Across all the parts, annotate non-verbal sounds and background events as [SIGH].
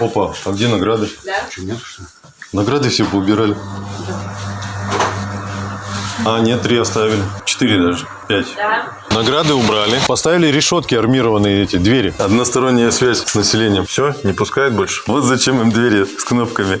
Опа, а где награды? Что, нет, что ли? Награды все поубирали. А, нет, три оставили. Четыре даже. Пять. Награды убрали. Поставили решетки армированные эти, двери. Односторонняя связь с населением. Все, не пускают больше. Вот зачем им двери с кнопками. [LAUGHS]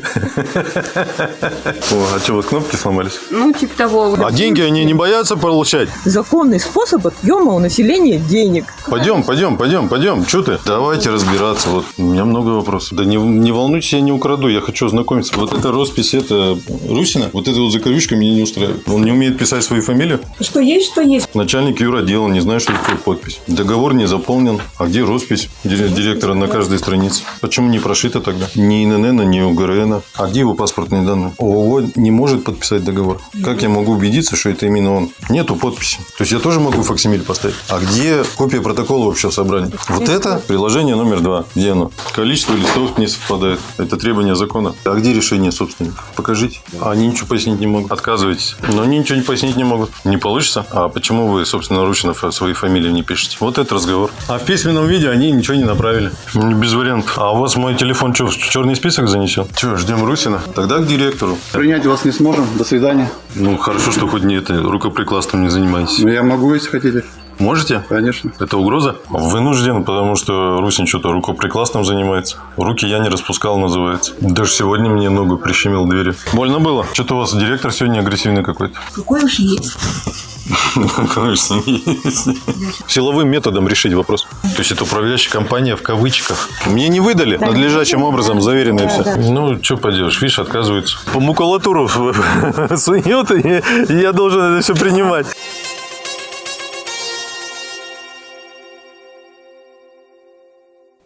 О, а что, вот кнопки сломались? Ну, типа того. А деньги они не боятся получать? Законный способ отъема у населения денег. Пойдем, пойдем, пойдем, пойдем. Что ты? Давайте разбираться. Вот у меня много вопросов. Да не, не волнуйтесь, я не украду. Я хочу ознакомиться. Вот эта роспись, это Русина. Вот эта вот закорючка меня не устраивает. Он не умеет писать свою фамилию. Что есть, что есть. Начальник юродела, не знаю, что такое подпись. Договор не заполнен. А где роспись ди- директора на каждой странице? Почему не прошито тогда? Ни ИНН, ни УГРН. А где его паспортные данные? ООО не может подписать договор. Как я могу убедиться, что это именно он? Нету подписи. То есть я тоже могу факсимиль поставить. А где копия протокола общего собрания? Вот это приложение номер два. Где оно? Количество листов не совпадает. Это требование закона. А где решение собственника? Покажите. Они ничего пояснить не могут. Отказываетесь. Но они ничего не пояснить не могут. Не получится. А почему вы, собственно, ручно свои фамилии не пишете? Вот это разговор. А в письменном виде они ничего не направили. Ну, Без вариантов. А у вас мой телефон что, в черный список занесен? Что, ждем Русина? Тогда к директору. Принять вас не сможем. До свидания. Ну, хорошо, что хоть не это, рукоприкладством не занимаетесь. Но я могу, если хотите. Можете? Конечно. Это угроза? Вынужден, потому что Русин что-то рукоприкладством занимается. Руки я не распускал, называется. Даже сегодня мне ногу прищемил двери. Больно было? Что-то у вас директор сегодня агрессивный какой-то. Какой уж есть. Конечно. Силовым методом решить вопрос. То есть это управляющая компания в кавычках. Мне не выдали надлежащим образом заверенное все. Ну, что поделаешь, видишь, отказывается. По макулатуру [LAUGHS] сует, и я должен это все принимать.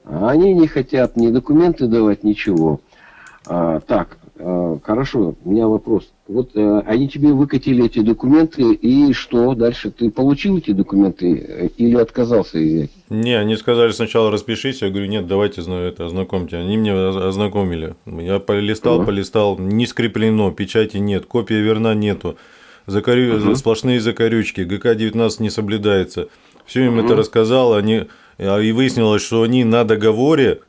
Они не хотят ни документы давать, ничего. А, так, хорошо, у меня вопрос. Вот э, они тебе выкатили эти документы, и что дальше? Ты получил эти документы э, или отказался их взять? Не, они сказали сначала распишись, я говорю, нет, давайте это, ознакомьте. Они меня оз- ознакомили. Я полистал, Ага. полистал, не скреплено, печати нет, копия верна нету. Закорю... Сплошные закорючки, ГК-19 не соблюдается. Все им это рассказал, они... а, и выяснилось, что они на договоре а,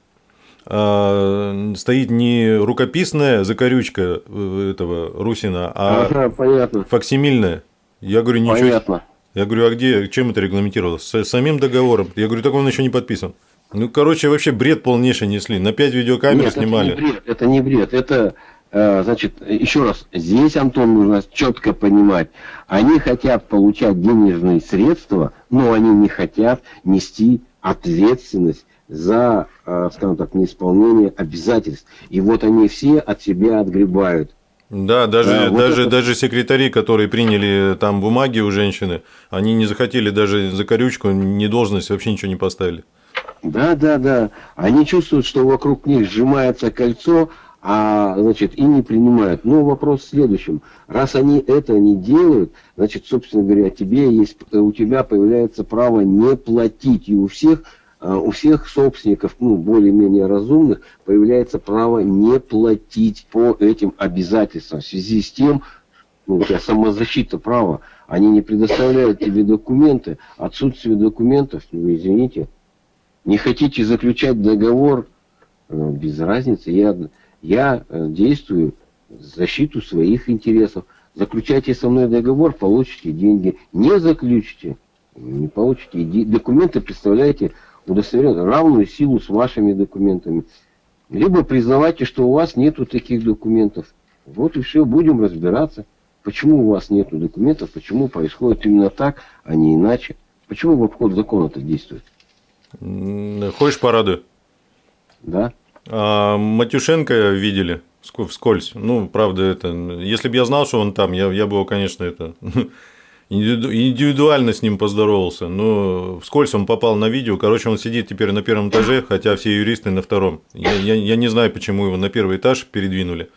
стоит не рукописная закорючка э, этого Русина, а Ага, понятно. факсимильная. Я говорю, ничего. Понятно. Я говорю, а где, чем это регламентировалось? С самим договором. Я говорю, так он еще не подписан. Ну, короче, вообще бред полнейший несли. На 5 видеокамер Нет, снимали. Это не бред, это не бред. Это, э, значит, еще раз, здесь, Антон, нужно четко понимать, они хотят получать денежные средства, но они не хотят нести ответственность за, э, скажем так, неисполнение обязательств. И вот они все от себя отгребают. Да, даже, Да, вот даже, это- даже секретари, которые приняли там бумаги у женщины, они не захотели даже за корючку, ни должность, вообще ничего не поставили. Да, да, да. Они чувствуют, что вокруг них сжимается кольцо, а значит и не принимают. Но вопрос в следующем. Раз они это не делают, значит, собственно говоря, тебе есть, у тебя появляется право не платить. И у всех, э, у всех собственников, ну, более-менее разумных, появляется право не платить по этим обязательствам в связи с тем, ну, у тебя самозащита права, они не предоставляют тебе документы, отсутствие документов, ну, извините, не хотите заключать договор, э, без разницы, я, я э, действую в защиту своих интересов. Заключайте со мной договор, получите деньги. Не заключите, не получите. Документы представляете удостоверение, равную силу с вашими документами. Либо признавайте, что у вас нету таких документов. Вот и все, будем разбираться. Почему у вас нету документов, почему происходит именно так, а не иначе. Почему в обход закона это действует? М, Ходишь по раду? Да? А Матюшенко видели ск- вскользь. Ну, правда, это. Если бы я знал, что он там, я, я бы его, конечно, это [LAUGHS] индивиду- индивидуально с ним поздоровался. Но вскользь он попал на видео. Короче, он сидит теперь на первом этаже, хотя все юристы на втором. Я, я, я не знаю, почему его на первый этаж передвинули.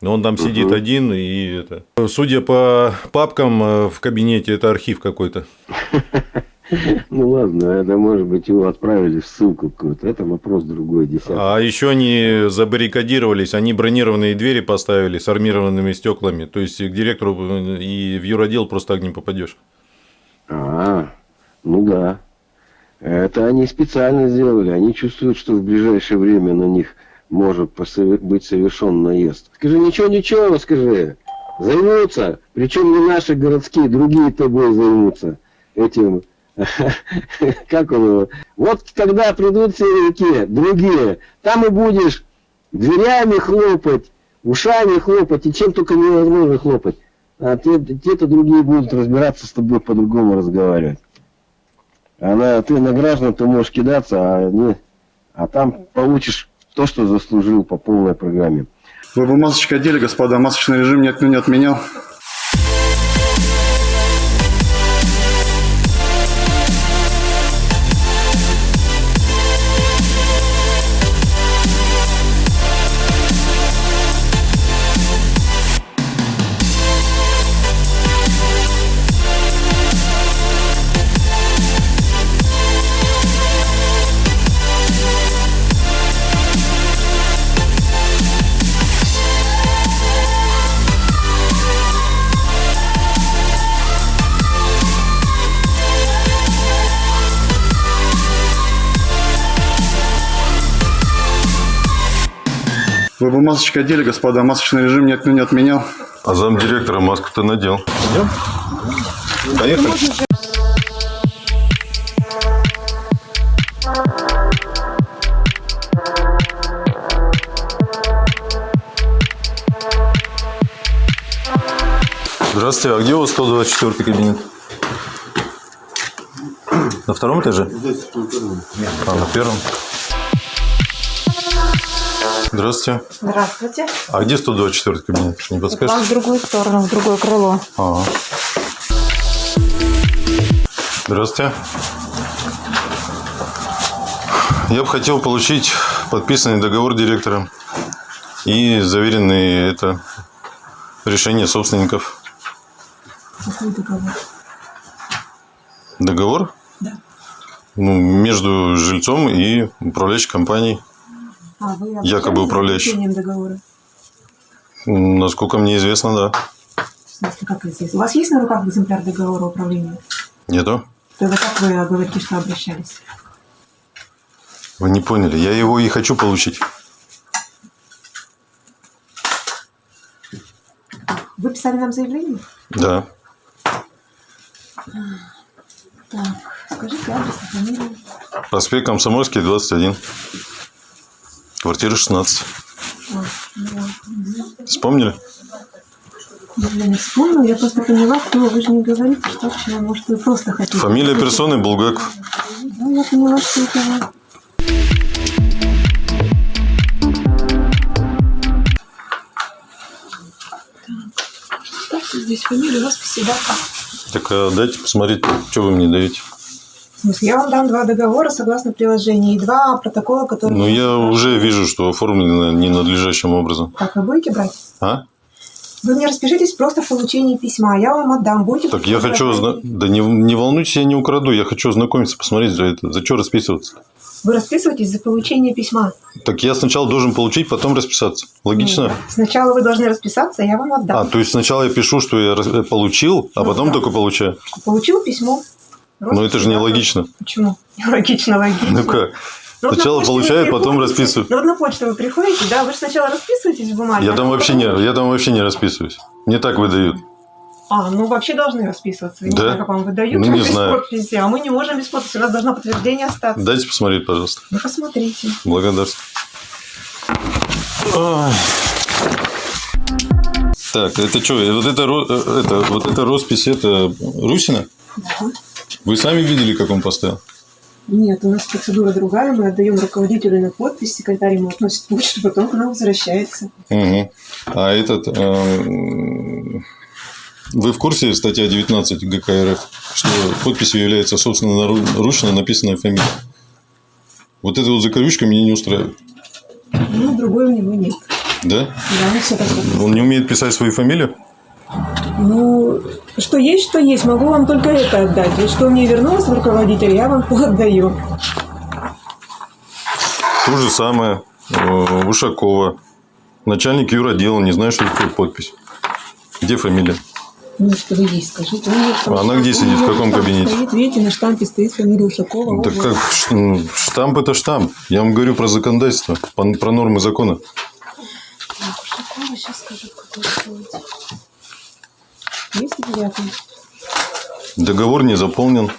Но он там сидит один, и это. Судя по папкам э, в кабинете, это архив какой-то. [LAUGHS] [LAUGHS] Ну ладно, это может быть его отправили в ссылку какую-то. Это вопрос другой, десятый. А еще они забаррикадировались, они бронированные двери поставили с армированными стеклами. То есть к директору и в юродел просто так не попадешь. А, ну да. Это они специально сделали. Они чувствуют, что в ближайшее время на них может быть совершен наезд. Скажи, ничего, ничего, скажи. Займутся. Причем не наши городские, другие тобой займутся этим. [LAUGHS] Как он его? Вот когда придут силовики, другие, там и будешь дверями хлопать, ушами хлопать, и чем только невозможно хлопать. А те, те-то другие будут разбираться с тобой по-другому разговаривать. А на, ты на граждан ты можешь кидаться, а, не, а там получишь то, что заслужил по полной программе. Вы бы масочки одели, господа. Масочный режим не отменял. Вы бы масочки одели, господа. Масочный режим никто не отменял. А замдиректора маску-то надел. Идем? Поехали. Здравствуйте, а где у вас 124 кабинет? На втором этаже? А, на первом. Здравствуйте. Здравствуйте. А где 124 кабинет? Не Вам подскажете? в другую сторону, в другое крыло. Ага. Здравствуйте. Я бы хотел получить подписанный договор директора и заверенные это решение собственников. Какой договор? Договор? Да. Ну, между жильцом и управляющей компанией. А, вы Якобы управляющий. договора? Насколько мне известно, да. В смысле, как известно? У вас есть на руках экземпляр договора управления? Нету? Тогда как вы говорите, что обращались? Вы не поняли. Я его и хочу получить. Вы писали нам заявление? Да. Так, скажите адрес и фамилию. Проспект Комсомольский, 21. Квартира 16. А, да. Вспомнили? Я не вспомнила, я просто поняла, кто вы же не говорите, что к чему. Может, вы просто хотите. Фамилия персоны Булгаков. Ну, я поняла, что это вы. Здесь фамилию, росписи, да? Так а дайте посмотреть, что вы мне даете. Смысле, я вам дам два договора согласно приложению и два протокола, которые... Ну, я уже вижу, что оформлено ненадлежащим образом. Так, вы будете брать? А? Вы мне распишитесь просто в получении письма, я вам отдам. Будете... Так я хочу... узна- Да не, не волнуйтесь, я не украду. Я хочу ознакомиться, посмотреть за это. За что расписываться? Вы расписываетесь за получение письма. Так я сначала должен получить, потом расписаться. Логично? Ну, Сначала вы должны расписаться, я вам отдам. А, то есть сначала я пишу, что я получил, а Ну, потом да. только получаю. Получил письмо. Но это же [LAUGHS] не логично. Почему? Логично, логично. Ну как? Ну, вот Сначала вы получаю, потом расписываю. Ну, вот на почту вы приходите, да, вы же сначала расписываетесь в бумаге. Я а там потом вообще не, я там вообще не расписываюсь. Мне так выдают. А, ну вообще должны расписываться. Я Не Да? знаю, как вам выдают Ну, не без знаю. подписи, а мы не можем без подписи. У нас должно подтверждение остаться. Дайте посмотреть, пожалуйста. Ну, посмотрите. Благодарствую. Ой. Так, это что? Вот это, э, это, вот эта роспись, это Русина? Да. Вы сами видели, как он поставил? Нет, у нас процедура другая. Мы отдаем руководителю на подпись, секретарь ему относит почту, потом к нам возвращается. Угу. А этот... э, Вы в курсе статья 19 ГК РФ, что подписью является собственноручно написанная фамилия? Вот эта вот закорючка меня не устраивает. Ну, другой у него нет. Да? Да, все такое. Он не умеет писать свою фамилию? Ну, что есть, что есть. Могу вам только это отдать. Вот что мне вернулось в руководитель, я вам отдаю. То же самое. э, Ушакова. Начальник юротдела. Не знаю, что такое подпись. Где фамилия? Ну, что вы есть, скажите. У меня там А она где у сидит, в каком кабинете? Стоит, видите, на штампе стоит фамилия Ушакова. Так вот. как ну, штамп это штамп. Я вам говорю про законодательство, про нормы закона. Ушакова, сейчас скажу, какой стоит. Есть девятый. Договор не заполнен.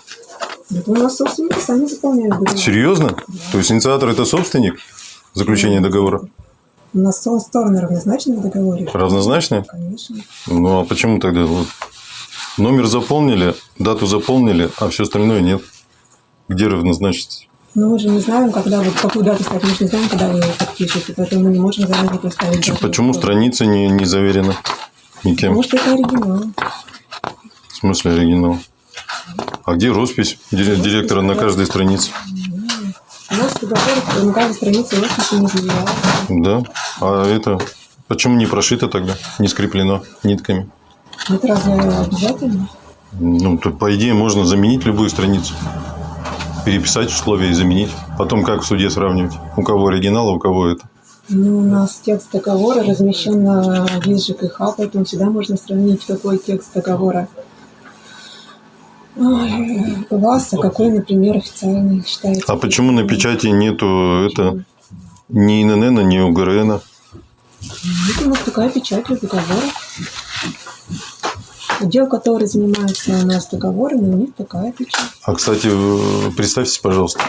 Это у нас собственники сами заполняют договор. Серьезно? То есть инициатор это собственник заключения договора? У нас стороны равнозначны в договоре. Равнозначные? Конечно. Ну а почему тогда? Вот номер заполнили, дату заполнили, а все остальное нет. Где равнозначность? Но мы же не знаем, когда вот какую дату ставить. Мы же не знаем, когда вы его подпишете, поэтому мы не можем заранее поставить. Дату. Почему страница не, не заверена никем? Что это оригинал. В смысле оригинал? А где роспись дире- директора на каждой странице? У нас договор на каждой странице росписи не заявляется. Да. А это почему не прошито тогда? Не скреплено нитками? Это разве обязательно? Ну, то, по идее, можно заменить любую страницу. Переписать условия и заменить. Потом как в суде сравнивать? У кого оригинал, а у кого это? Ну, у нас текст договора размещен на виз ЖКХ, поэтому всегда можно сравнить, какой текст договора у вас, а какой, например, официальный считается. А почему на печати нету это ни ИНН, ни УГРН? Вот у нас такая печать у договора. Отдел, который занимается у нас договорами, у них такая печать. А, кстати, представьтесь, пожалуйста.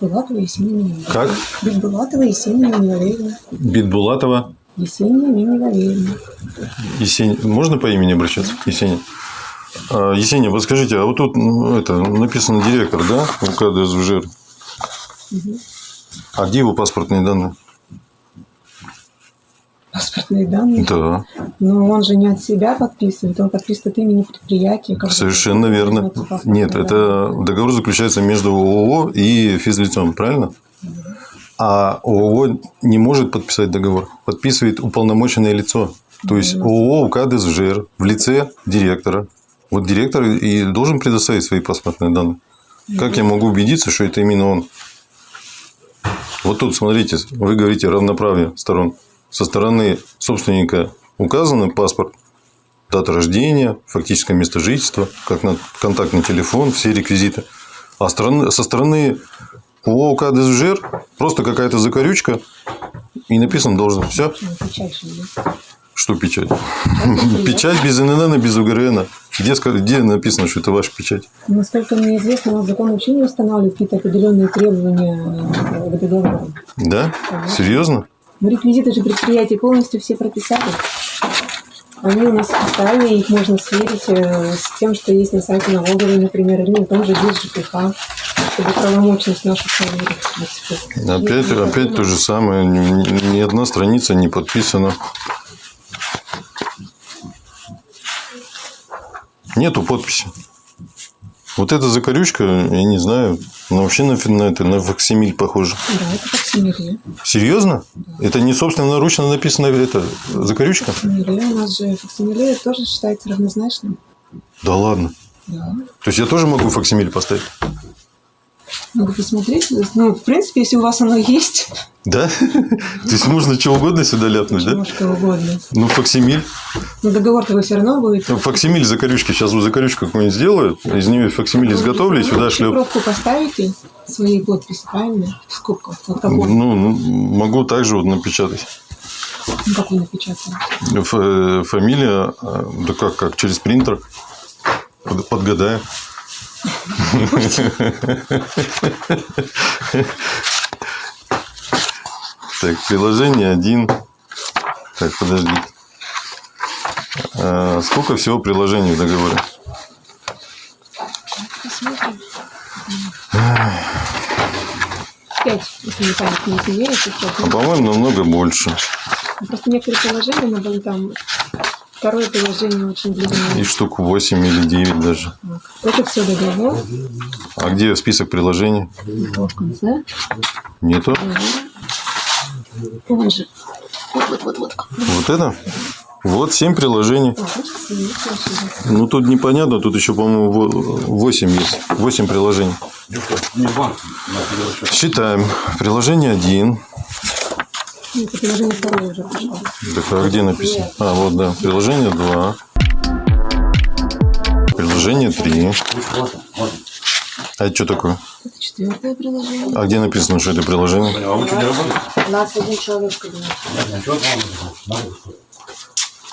Битбулатова Есения Минина. Как? Битбулатова Есения Минина Битбулатова Есения Минина Есень... Можно по имени обращаться? Есения. А, Есения, вот скажите, а вот тут ну, это написано директор, да? УК ДСВЖР. А где его паспортные данные? Паспортные данные. Да, Но он же не от себя подписывает, он подписывает от имени предприятия. совершенно верно. Нет, данные. это договор заключается между ООО и физлицом, правильно? А ООО не может подписать договор. Подписывает уполномоченное лицо. То есть ООО УК ДСЖР в лице директора. Вот директор и должен предоставить свои паспортные данные. Как я могу убедиться, что это именно он? Вот тут, смотрите, вы говорите равноправие сторон. Со стороны собственника указан паспорт, дата рождения, фактическое место жительства, как на контактный телефон, все реквизиты. А стороны- со стороны ООО УК ДСЖР просто какая-то закорючка и написано должно. Все. Что печать? Печать без ИНН, без УГРН. Где, ска- где написано, что это ваша печать? Насколько мне известно, у нас закон вообще не устанавливает какие-то определенные требования э, к договору. Да? Серьезно? Мы реквизиты же предприятия полностью все прописали. Они у нас официальные, их можно сверить э, с тем, что есть на сайте налоговой, например, или на том же ГИС ЖКХ, чтобы правомочность нашу проверить. Опять, опять то же самое. Ни одна страница не подписана. Нету подписи. Вот эта закорючка, я не знаю, но вообще на, на, это, на факсимиль похоже. Да, это факсимиле. Серьезно? Это не собственноручно написано это закорючка? Факсимиле. У нас же факсимиле тоже считается равнозначным. Да ладно. Да. То есть я тоже могу факсимиль поставить? Надо посмотреть. Ну, в принципе, если у вас оно есть, Да? [LAUGHS] То есть можно что угодно сюда ляпнуть, да? что угодно. Ну, факсимиль. Но договор-то вы все равно будете. Ну, Факсимиль закорючки. Сейчас вот закорючку какую-нибудь сделаю, из нее факсимиль изготовлю и сюда шлеп. Пробку поставите своей подписи, правильно? Такой. Ну, ну, могу также вот напечатать. Ну, как вы напечатали? Э, фамилия, э, да как, как, через принтер. Под- Подгадаю. Так, приложение один. Так, подожди. А, Сколько всего приложений в договоре? Посмотрим. Пять, если не память не изменяет, то пять. А, по-моему, намного больше. Ну, Просто некоторые приложения, но были там второе приложение очень длинное. И штук 8 или 9 даже. Это все договор. А где список приложений? В конце. Нету. Он же. Вот, вот, вот, вот. Вот это? Вот 7 приложений. Ну, тут непонятно, тут еще, по-моему, 8 есть. 8 приложений. Считаем. Приложение 1. Приложение второе уже пришло. Так, а где написано? А, вот, да. Приложение 2. Приложение 3. А это что такое? Это четвертое приложение. А где написано, что это приложение? У нас один человек в кабинете.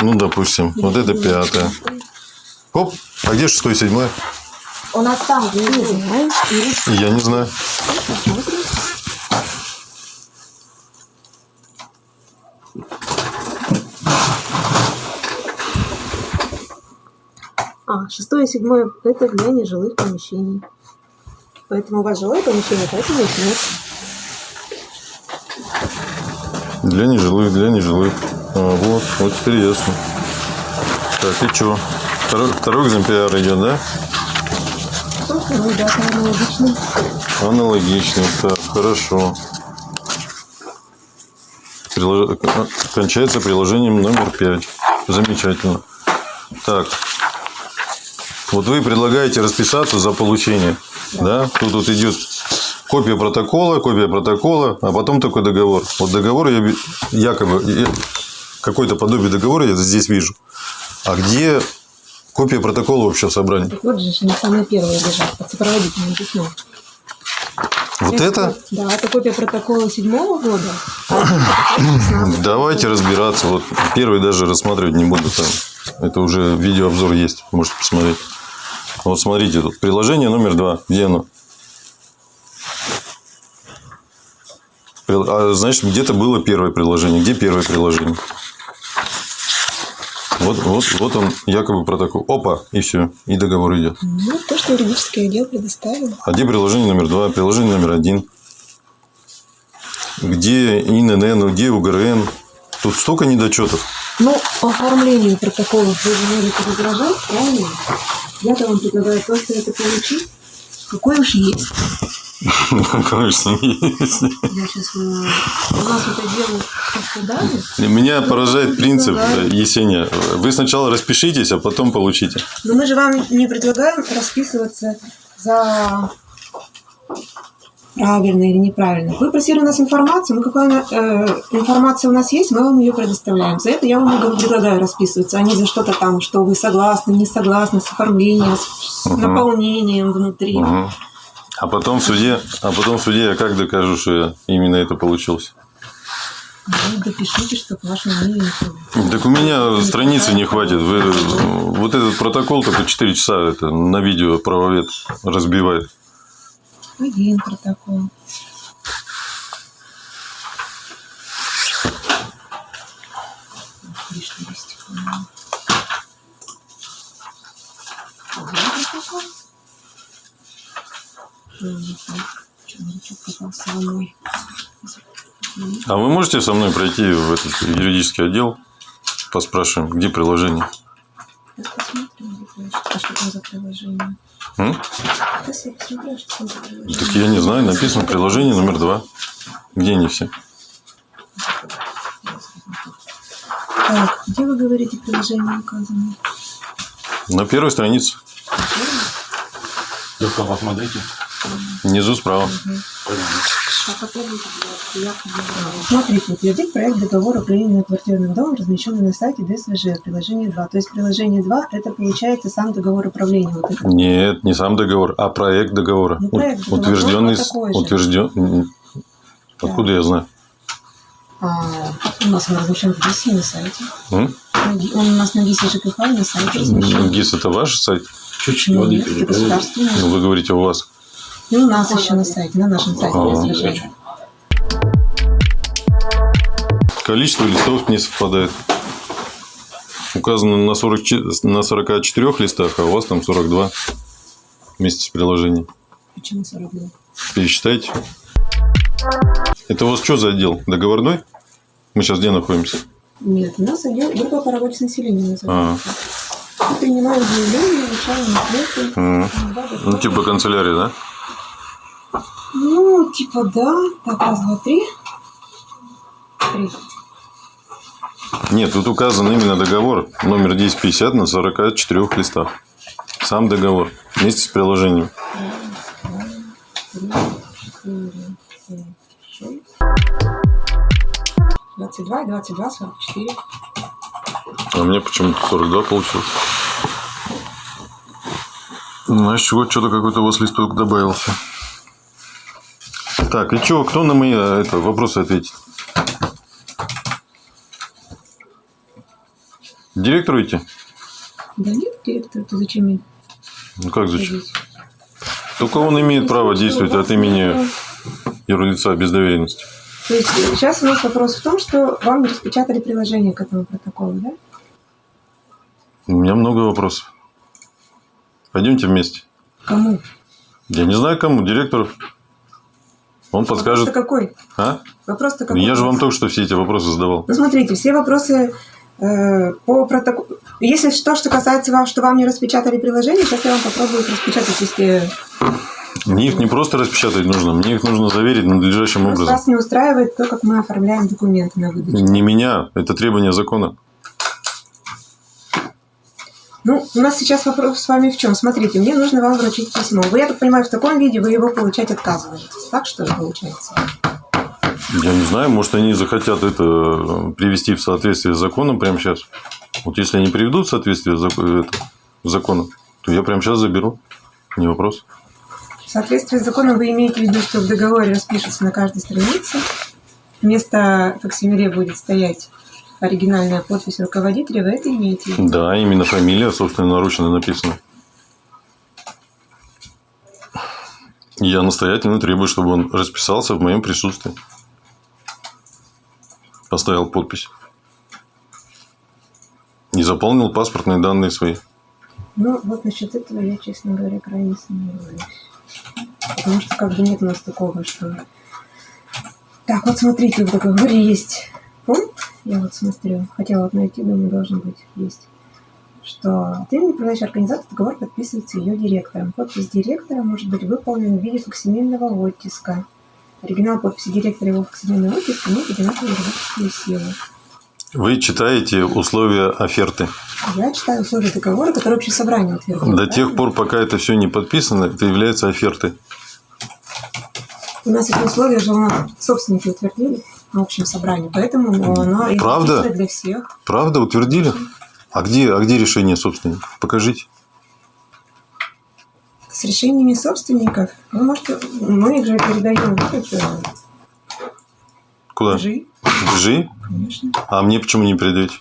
Ну, допустим, вот это пятое. Оп, а где шестое, седьмое? У нас там внизу. Я не знаю. А, шестое и седьмое – это для нежилых помещений. Поэтому у вас жилое помещение, поэтому их нет. Для нежилых, для нежилых. А, вот, вот теперь ясно. Так, и что? Второй, второй экземпляр идет, да? Ну, да, аналогичный. Аналогичный. Так, хорошо. Прилож- Кончается приложением номер 5. Замечательно. Так. Вот вы предлагаете расписаться за получение. Да? Тут вот идет копия протокола, копия протокола, а потом такой договор. Вот договор я якобы какое-то подобие договора я здесь вижу. А где копия протокола общего собрания? Так вот же, они самые первые лежат под сопроводительным письмом. Вот это? Да, это копия протокола седьмого года. а это протокол 16. Давайте разбираться. Вот первый даже рассматривать не буду. Там. Это уже видеообзор есть. Можете посмотреть. Вот смотрите, тут приложение номер два. Где оно? А, значит, где-то было первое приложение. Где первое приложение? Вот, вот, вот он, якобы протокол. Опа, и все. И договор идет. Ну, то, что юридический отдел предоставил. А где приложение номер два? Приложение номер один. Где ИНН, где УГРН? Тут столько недочетов. Ну, по оформлению протоколов вы же можете возражать, правильно? Я-то вам предлагаю просто это получить. Какой уж есть. Конечно, есть. Я сейчас... У нас это дело просто дали. Меня поражает принцип, э, Есения. Вы сначала распишитесь, а потом получите. Но мы же вам не предлагаем расписываться за правильно или неправильно. Вы просили у нас информацию, мы какая э, информация у нас есть, мы вам ее предоставляем. За это я вам предлагаю расписываться, а не за что-то там, что вы согласны, не согласны с оформлением, с, Мгм. наполнением внутри. Мгм. А потом в суде, а потом в суде я как докажу, что я именно это получилось? Ну, допишите, что к вашему мнению. Так у меня страницы не хватит. Вы, вот этот протокол только 4 часа это на видео правовед разбивает. Один протокол. У меня. Один протокол. Попался. А вы можете со мной пройти в этот юридический отдел? Поспрашиваем, где приложение? Посмотрим, где флешка. А что там за приложение? М? Посмотрю, что там за приложение. Я не знаю, написано приложение номер два. Где они все? Так, где вы говорите приложение указано? На первой странице. Только посмотрите. Внизу справа. Смотрите, утвердить проект договора управления квартирным домом, размещенный на сайте ДСВЖ, приложение 2. То есть приложение 2 это получается сам договор управления. Вот это. Нет, не сам договор, а проект договора. Ну, проект договора утвержденный. утвержден- Откуда я знаю? А, у нас он размещен в ГИСе на сайте. М? Он у нас на ГИСе ЖКХ на сайте размещен. ГИС это ваш сайт? Чуть-чуть Ну, воды нет, это переполнили. государственный. Ну, вы говорите, у вас. И у нас еще на сайте, на нашем сайте Ага. ДСВЖ. Количество листов не совпадает. Указано на, 40, че- на 44 листах, а у вас там 42 вместе с приложением. Почему 42? Пересчитайте. Это у вас что за отдел? Договорной? Мы сейчас где находимся? Нет, у нас отдел группа по работе с населением называется. Принимаем заявления, решаем ответы. Ну, типа канцелярия, да? Ну, типа да. Так, раз, два, три. Три. Нет, тут указан именно договор номер 1050 на 44 листах. Сам договор вместе с приложением. Три, четыре, пять, шесть. 22 и 22, 44. А меня почему-то 42 получилось. Значит, вот что-то какой-то у вас листок добавился. Так, и что, кто на мои э, это, вопросы ответит? Директору идти? Да нет, директор, ты зачем ей Ну как зачем? ходить? Только он имеет право действовать от имени юрлица без доверенности. То есть сейчас у нас вопрос в том, что вам распечатали приложение к этому протоколу, да? У меня много вопросов. Пойдемте вместе. Кому? Я не знаю кому, директору. Он подскажет. Вопрос-то какой? А? Вопрос-то какой? Я же вам только что все эти вопросы задавал. Ну, смотрите, все вопросы э, по протоколу... Если то, что касается вам, что вам не распечатали приложение, сейчас я вам попробую их распечатать, если Мне их не просто распечатать нужно, мне их нужно заверить надлежащим просто образом. вас не устраивает то, как мы оформляем документы на выдачу. Не меня, это требование закона. Ну, у нас сейчас вопрос с вами в чем? Смотрите, мне нужно вам вручить письмо. Вы, я так понимаю, в таком виде вы его получать отказываетесь. Так что ли получается? Я не знаю, может, они захотят это э, привести в соответствие с законом прямо сейчас. Вот если они приведут в соответствие с с законом, то я прямо сейчас заберу. Не вопрос. В соответствии с законом вы имеете в виду, что в договоре распишется на каждой странице. Вместо факсимиле будет стоять оригинальная подпись руководителя. Вы это имеете? Да, именно фамилия, собственно, наручно написана. Я настоятельно требую, чтобы он расписался в моем присутствии. Поставил подпись. И заполнил паспортные данные свои. Ну, вот насчет этого я, честно говоря, крайне сомневаюсь. Потому что как бы нет у нас такого, что... Так, вот смотрите, в договоре есть пункт, я вот смотрю, хотела вот найти, думаю, должен быть, есть, что от имени управляющей организации договор подписывается ее директором. Подпись директора может быть выполнена в виде факсимильного оттиска. Оригинал подписи директора и его факсимильный оттиск имеет одинаковую юридическую силу. Вы читаете условия оферты. Я читаю условия договора, который общее собрание утвердило. До да? тех пор, пока это все не подписано, это является офертой. У нас эти условия же у нас собственники утвердили на общем собрании, поэтому ну, оно Правда? для всех. Правда, утвердили? А где, а где решение собственников? Покажите. С решениями собственников вы можете, мы их же передаем в Куда? ЖИ, ГЖИ? конечно. А мне почему не передаете?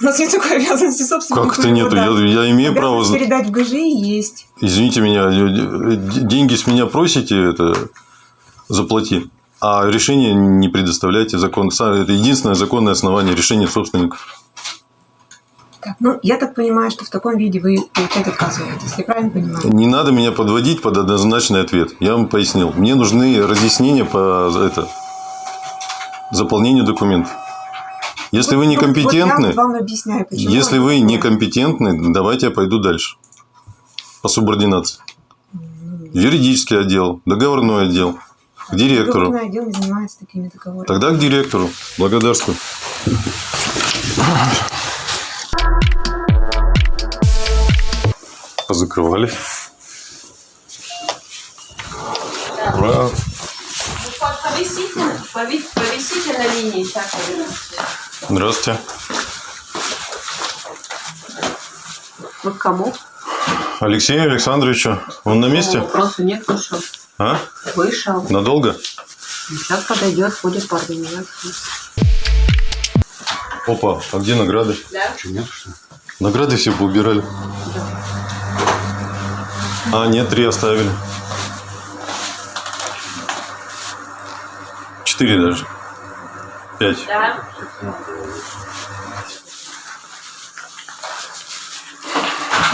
У нас нет такой обязанности собственников. Как это нету? Я, я имею право... Передать в ГЖИ есть. Извините меня, деньги с меня просите, это заплати. А решение не предоставляете закон. Единственное законное основание решения собственников. Так, ну, я так понимаю, что в таком виде вы получать отказываетесь, я правильно понимаю? Не надо меня подводить под однозначный ответ. Я вам пояснил. Мне нужны разъяснения по это, заполнению документов. Если вы Вот- вот- некомпетентны, Вот я вам объясняю, почему. если вы некомпетентны, давайте я пойду дальше. По субординации. Юридический отдел, договорной отдел, к директору. Отдел занимается такими договорами. Тогда к директору. Благодарствую. Позакрывали. Ура. Повисите, пови- повисите на линии, сейчас Здравствуйте. Вы к кому? Алексею Александровичу. Он на месте? Вопроса нет, вышел. А? Вышел. Надолго? Сейчас подойдет, будет по организации. Опа, а где награды? Да? Награды все поубирали. А, нет, три оставили. Четыре даже. Пять. Да.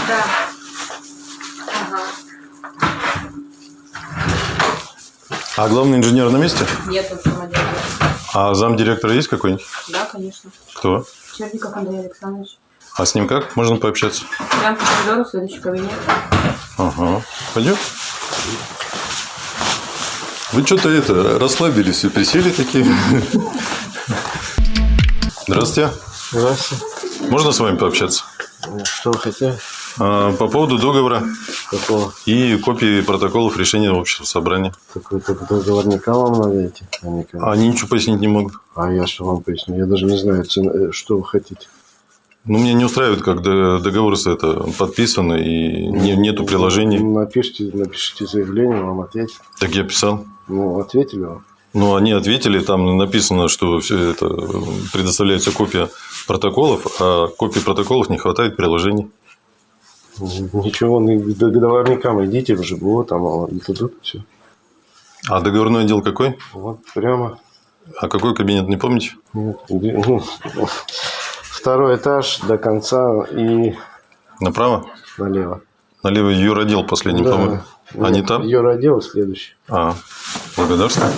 Да. А главный инженер на месте? Нет, он самодельный. А замдиректора есть какой-нибудь? Да, конечно. Кто? Черников Андрей Александрович. А с ним как? Можно пообщаться? Прям по коридору, следующий кабинет. Ага. Пойдем? Вы что-то это, расслабились и присели такие. Здравствуйте. Здравствуйте. Можно с вами пообщаться? Что вы хотели? А, По поводу договора Какого? и копии протоколов решения общего собрания. Какой-то договорника вам надо идти? А, Они ничего пояснить не могут. А я что вам поясню? Я даже не знаю, э, что вы хотите. Ну, меня не устраивает, как договор с это подписан, и не- нету приложений. Напишите, напишите заявление, вам ответят. Так я писал. Ну, ответили вам. Ну, они ответили, там написано, что все это предоставляется копия протоколов, а копий протоколов не хватает приложений. Ничего, ну, договорникам идите в ЖБО, там вам дадут все. А договорной отдел какой? Вот прямо. А какой кабинет, не помните? Нет, ну, Второй этаж до конца и Направо? налево. Налево юротдел последний, Да. по-моему. А не там? Юродел следующий. А, благодарствую.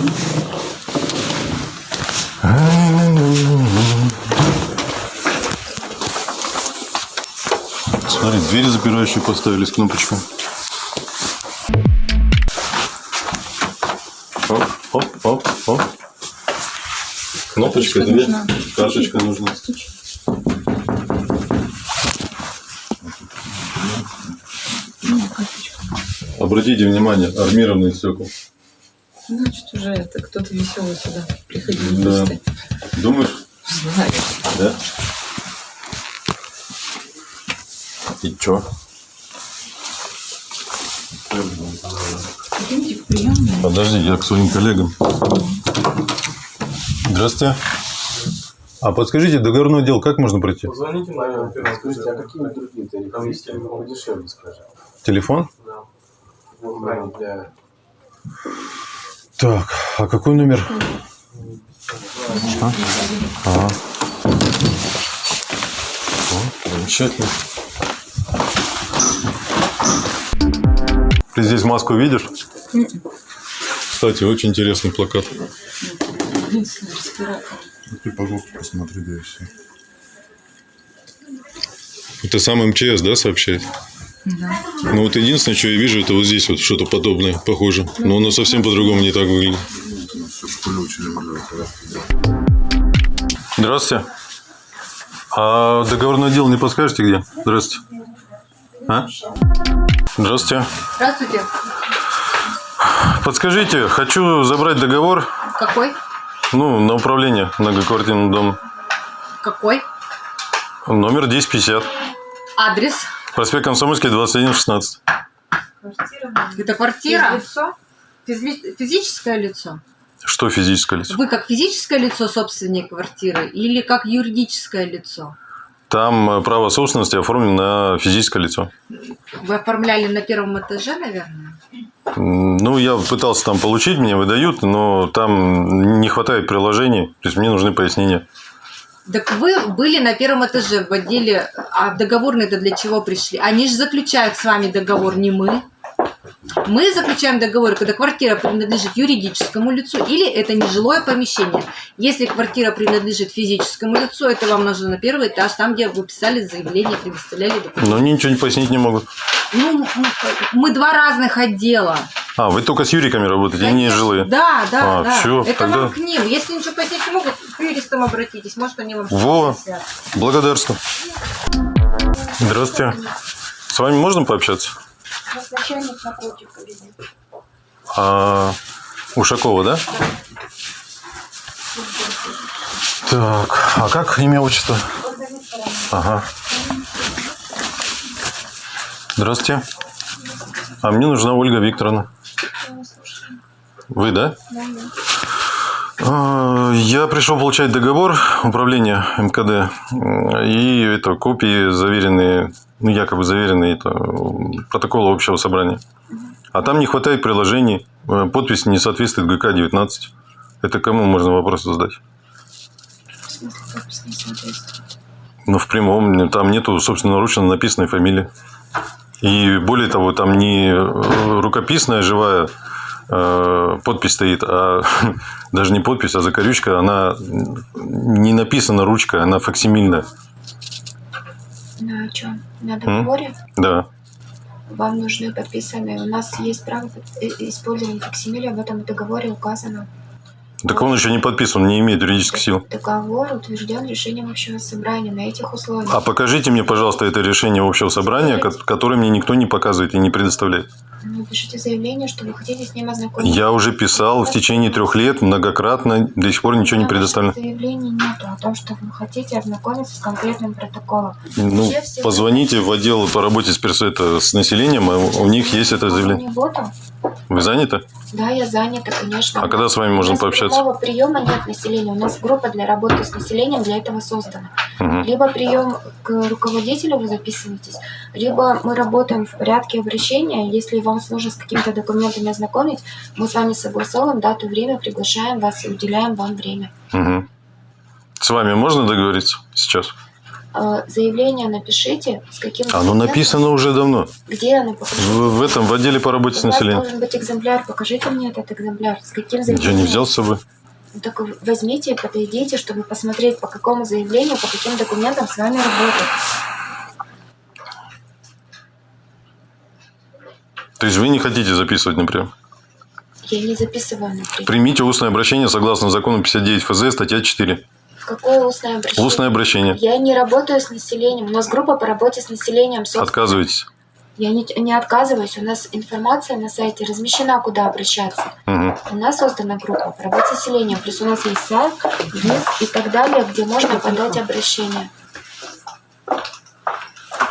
Смотри, двери запирающие поставили с кнопочкой. Оп, оп, оп, оп. Кнопочка, дверь. Карточка нужна. Обратите внимание, армированные стекла. Значит, уже это кто-то веселый сюда приходил. Да. Думаешь? Знаю. Да? И чё? Подожди, я к своим коллегам. Здравствуйте. А подскажите, договорной отдел как можно пройти? Позвоните, наверное, скажите, а какие другие тарифы? Там есть телефон подешевле, скажем. Телефон? Да. Для... Так, а какой номер? А? Ага. О, замечательно. Ты здесь маску видишь? Кстати, очень интересный плакат. Ты, пожалуйста, посмотри, да и все. Это сам МЧС, да, сообщает? Да. Ну вот единственное, что я вижу, это вот здесь вот что-то подобное, похоже. Но оно совсем по-другому не так выглядит. Здравствуйте. А договорное отдел не подскажете где? Здравствуйте. А? Здравствуйте. Здравствуйте. Подскажите, хочу забрать договор, Какой? ну, на управление многоквартирным домом. Какой? Номер 1050. Адрес? Проспект Комсомольский, 2116. Это квартира? Физи- Физическое лицо? Что физическое лицо? Вы как физическое лицо собственник квартиры или как юридическое лицо? Там э, право собственности оформлено на физическое лицо. Вы оформляли на первом этаже, наверное? Ну, я пытался там получить, мне выдают, но там не хватает приложений, то есть мне нужны пояснения. Так вы были на первом этаже в отделе, а договорные-то для чего пришли? Они же заключают с вами договор, не мы. Мы заключаем договор, когда квартира принадлежит юридическому лицу или это нежилое помещение. Если квартира принадлежит физическому лицу, это вам нужно на первый этаж, там, где вы писали заявление, предоставляли документы. Но они ничего не пояснить не могут. Ну, мы два разных отдела. А, вы только с юриками работаете, и не жилые. Да, да, А, да. всё, это тогда- вам к ним. Если ничего пояснить не могут, к юристам обратитесь. Может, они вам Во. Благодарствую. Здравствуйте. С вами можно пообщаться? А, Ушакова, да? Так, а как имя, отчество? Ага. Здравствуйте. А мне нужна Ольга Викторовна. Вы, да? А, Я пришел получать договор управления МКД и это копии заверенные, ну якобы заверенные это м, протокола общего собрания. А там не хватает приложений, э, подпись не соответствует ГК-19. Это кому можно вопрос задать? Ну, в прямом, там нету собственноручно написанной фамилии. И более того, там не э, рукописная живая э, подпись стоит, а [LAUGHS] даже не подпись, а закорючка, она не написана ручкой, она факсимильная. На чем? На договоре? Да. Вам нужны подписанные. У нас есть право э, использования факсимиля, в этом договоре указано. Так он еще не подписан, не имеет юридической силы. Договор утвержден решением общего собрания на этих условиях. А покажите мне, пожалуйста, это решение общего собрания, ко- которое мне никто не показывает и не предоставляет. Ну, пишите заявление, что вы хотите с ним ознакомиться. Я уже писал в течение трех лет многократно, до сих пор ничего не предоставлено. заявлении нету о том, что вы хотите ознакомиться с конкретным протоколом. Ну, Вообще все- позвоните в отдел по работе с, перс- это, с населением, а у них есть это Я заявление. буду. Вы заняты? Да, я занята, конечно. А когда с вами можно пообщаться? прямого приема нет населения. У нас группа для работы с населением для этого создана. Мгм. Либо прием к руководителю вы записываетесь, либо мы работаем в порядке обращения. Если вам сложно с какими-то документами ознакомить, мы с вами согласовываем дату, время, приглашаем вас и уделяем вам время. Мгм. С вами можно договориться сейчас? Э, Заявление напишите, с каким Оно документом, написано уже давно. Где оно? В, в этом, в отделе по работе с населением. должен быть экземпляр. Покажите мне этот экземпляр. С каким Я заявлением? не взял с собой. Ну, Так возьмите, подойдите, чтобы посмотреть, по какому заявлению, по каким документам с вами работать. То есть вы не хотите записывать, например? Я не записываю, например. Примите устное обращение согласно закону 59 ФЗ, статья 4. Какое устное обращение? Устное обращение. Я не работаю с населением. У нас группа по работе с населением. собственно. Отказываетесь. Я не, не отказываюсь. У нас информация на сайте размещена, куда обращаться. Мгм. У нас создана группа по работе с населением. Плюс у нас есть сайт, ВИЗ и так далее, где можно подать обращение.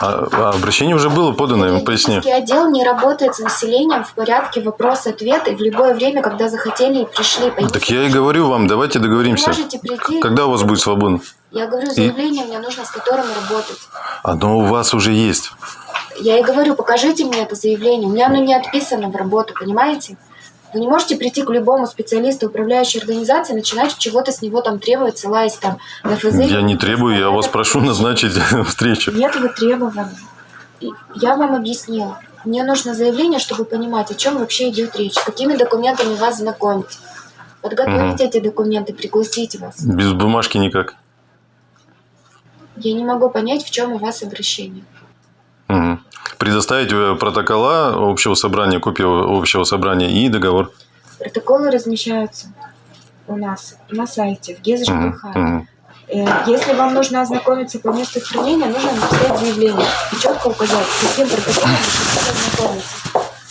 А, а обращение уже было подано. Юридический отдел не работает с населением в порядке вопрос-ответ и в любое время, когда захотели и пришли. Так я и говорю вам, давайте Вы договоримся. можете прийти. Когда у вас будет свободно? Я говорю, заявление мне нужно, с которым работать. Оно у вас уже есть. Я и говорю, покажите мне это заявление. У меня оно не отписано в работу, понимаете? Вы не можете прийти к любому специалисту управляющей организации начинать чего-то с него там требовать, ссылаясь там на ФЗ. Я не требую, я вас прошу назначить [LAUGHS] встречу. Нет вы требований. И Я вам объяснила. Мне нужно заявление, чтобы понимать, о чем вообще идет речь, какими документами вас знакомить. Подготовить эти документы, пригласить вас. Без бумажки никак. Я не могу понять, в чем у вас обращение. Мгм. Предоставить э, протокола общего собрания, копию общего собрания и договор. Протоколы размещаются у нас на сайте, в Мгм. ЖКХ. Мгм. Э, Если вам нужно ознакомиться по месту хранения, нужно написать заявление и четко указать, с каким протоколом вы ознакомиться.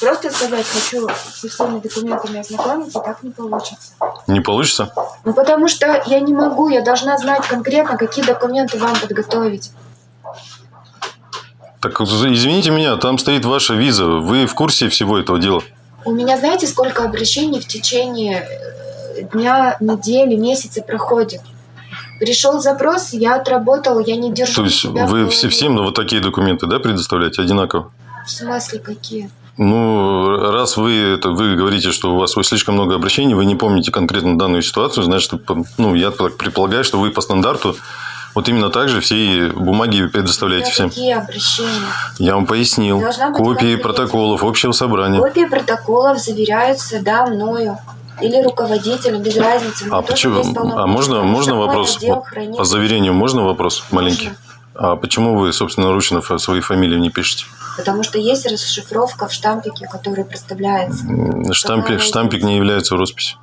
Просто сказать, хочу со всеми документами ознакомиться, так не получится. Не получится? Ну, потому что я не могу, я должна знать конкретно, какие документы вам подготовить. Так извините меня, там стоит ваша виза. Вы в курсе всего этого дела? У меня, знаете, сколько обращений в течение э, дня, недели, месяца проходит? Пришел запрос, я отработала, я не держу То есть вы все, всем вот такие документы да, предоставляете одинаково? В смысле, какие? Ну, раз вы, это, вы говорите, что у вас слишком много обращений, вы не помните конкретно данную ситуацию, значит, ну, я предполагаю, что вы по стандарту вот именно так же все бумаги предоставляете всем. какие обращения? Я вам пояснил. Копии протоколов общего собрания. Копии протоколов заверяются, да, мною. Или руководителем, без разницы. А почему? А можно, можно вопрос? по заверению можно вопрос маленький? А почему вы, собственно, ручно свои фамилии не пишете? Потому что есть расшифровка в штампике, который проставляется. М, Штампик, штампик не является росписью.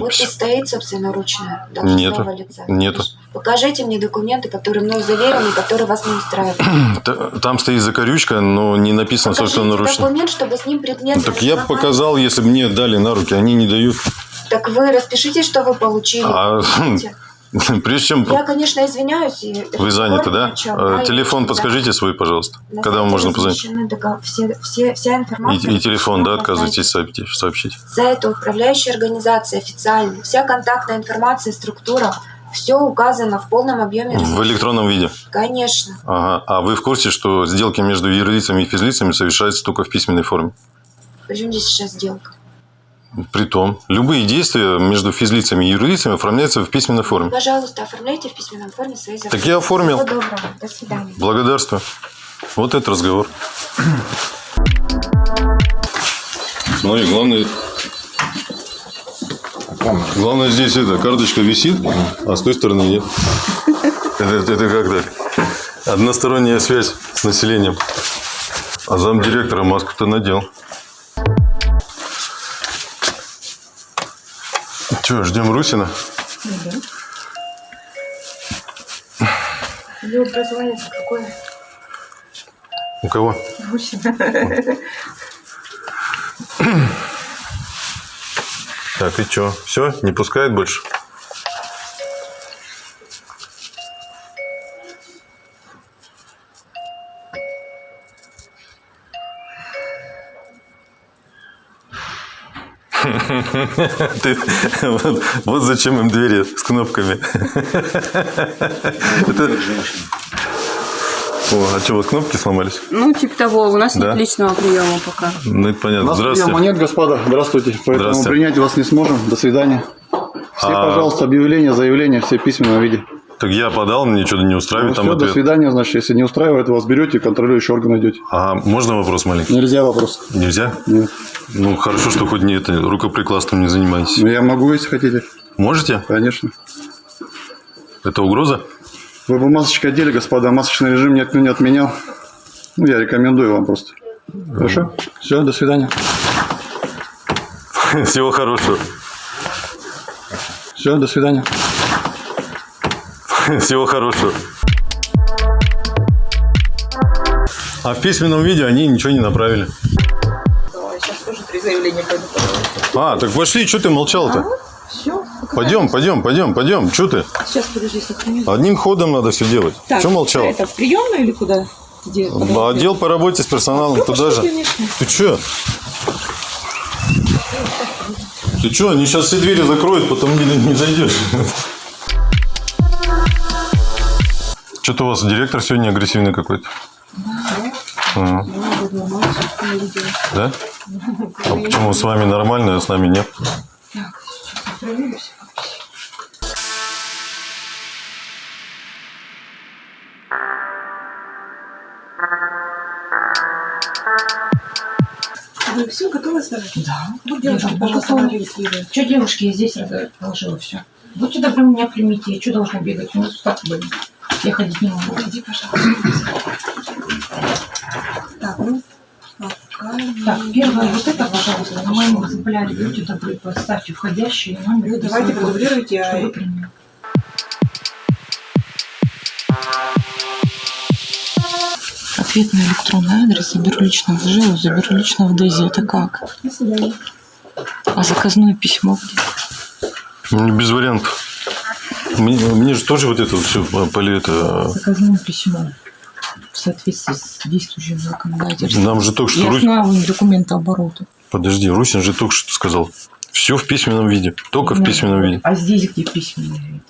Подпись Подпись. стоит собственноручная Нету. лица. Нету. Покажите мне документы, которые мной заверены, которые вас не устраивают. [CLEARS THROAT] Там стоит закорючка, но не написано, Покажите ручно. документ, чтобы с ним предмет... Так я бы показал, если бы мне дали на руки, они не дают. Так вы распишитесь, что вы получили. А, Понимаете? [LAUGHS] [LAUGHS] Прежде чем Я, конечно, извиняюсь. и вы заняты, да? Э, Да, Телефон подскажите свой, пожалуйста. На Когда вам можно позвонить? размещены дого- Все, все, вся информация. И, и телефон, да, сайте. сообщить. сообщить. Сайт управляющей организации официальный. Вся контактная информация, структура. Все указано в полном объеме. В электронном виде. Конечно. Ага. А вы в курсе, что сделки между юрлицами и физлицами совершаются только в письменной форме? Причем здесь сейчас сделка? Притом, любые действия между физлицами и юрлицами оформляются в письменной форме. Пожалуйста, оформляйте в письменном форме свои запросы. Так я оформил. Всего доброго. До свидания. Благодарствую. Вот этот разговор. Смотри, главное... Главное здесь эта карточка висит, а с той стороны нет. Это, это как так? Односторонняя связь с населением. А замдиректора маску-то надел. Че, ждем Русина? Ее образование какое? У кого? Гусина. Так, и что? Все? Не пускает больше? [LAUGHS] Ты- вот, вот зачем им двери с кнопками. [LAUGHS] Это- О, а что, вот кнопки сломались? Ну, типа того, у нас Да? нет личного приема пока. Ну, это У понятно. нас приема Здравствуйте. нет, господа. Здравствуйте. Поэтому Здравствуйте. принять вас не сможем. До свидания. Все, А- пожалуйста, объявления, заявления, все в письменном виде. Так я подал, мне что-то не Ну, устраивает там все, до ответ. свидания, значит, если не устраивает, вас берете, контролирующий орган идете. А можно вопрос маленький? Нельзя вопрос. Нельзя? Нет. Ну, хорошо, что хоть не это, рукоприкладством не занимаетесь. Но я могу, если хотите. Можете? Конечно. Это угроза? Вы бы масочка одели, господа. Масочный режим никто не отменял. Ну, я рекомендую вам просто. Хорошо? Все, до свидания. [LAUGHS] Всего хорошего. Все, до свидания. [LAUGHS] Всего хорошего. А в письменном виде они ничего не направили. Сейчас тоже три заявления пойду. А, так пошли, что ты молчал-то? Все. Пойдем, пойдем, пойдем, пойдем. Что ты? Сейчас, подожди, сохраню. Одним ходом надо все делать. Так, Что молчал? Это в приемную или куда? Где? А Отдел по работе с персоналом туда же. конечно. Ты что? Ты что, они сейчас все двери закроют, потом не, не зайдешь. [LAUGHS] Что-то у вас директор сегодня агрессивный какой-то. Ага. Да? А почему с вами нормально, а с нами нет? Вы все готовы сдавать? Да. Вот девушки, Я пожалуйста. Что, девушки, я здесь раз- положила все. Будьте добры, меня примите. Я что должна бегать? У меня сустав болит. Я ходить не могу. Иди, пожалуйста. Так, ну, пока Так, первое вот это, пожалуйста, на моем экземпляре. Будьте добры, поставьте входящий номер. Ну, давайте продублируйте, а- чтобы приняли. Ответ на электронный адрес. Заберу лично в ЖЭУ, заберу лично в ДЭЗе. Это как? До свидания. А заказное письмо где? Ну, Без вариантов. Мне, мне же тоже вот это вот все поли это. Заказное письмо. В соответствии с действующим законодательством. Нам же только что Я Русь- знаю документооборота. Подожди, Русин же только что сказал. Все в письменном виде. Только в Ну, письменном виде. А здесь где письменный вид?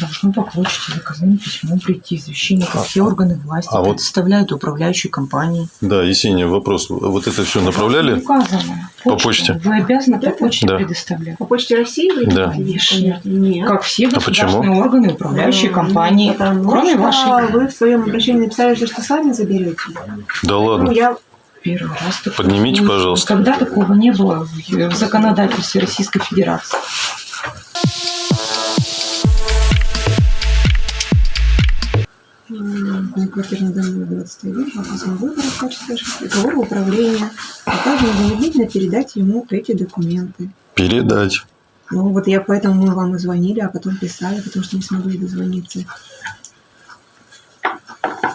Должно по почте заказное письмо прийти, извещение, как все органы власти А вот- предоставляют управляющей компании. Да, Есения, вопрос. Вот это все направляли? Указано. По почте? Вы обязаны по почте Да. предоставлять. По почте России вы? Да. Конечно. Нет. Как все А государственные органы, управляющие компании, Потому кроме что вашей. вы в своем обращении написали, что сами заберете. Да Ну, ладно. я Первый раз такое Поднимите, слышу. пожалуйста. Никогда такого не было в в законодательстве Российской Федерации. На квартирный дом 21 вопрос выбора в качестве договора управления, а также незамедлительно передать ему эти документы. Передать. Ну вот я поэтому мы вам и звонили, а потом писали, потому что не смогли дозвониться.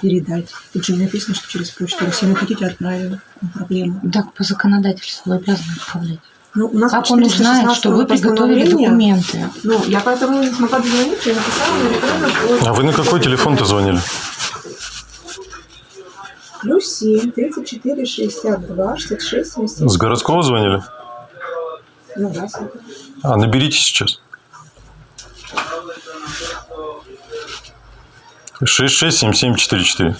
Передать. Тут же написано, что через почту. Если не хотите, отправим. Проблема. Так, по законодательству вы обязаны отправлять. Ну, у нас Как он узнает, что вы приготовили документы? Ну, я поэтому не смогла дозвониться и написала на электронную. А вы на какой телефон-то звонили? Плюс 7, 34, 62, 66, 77. С городского звонили? Ну, да. А, наберите сейчас. 667744.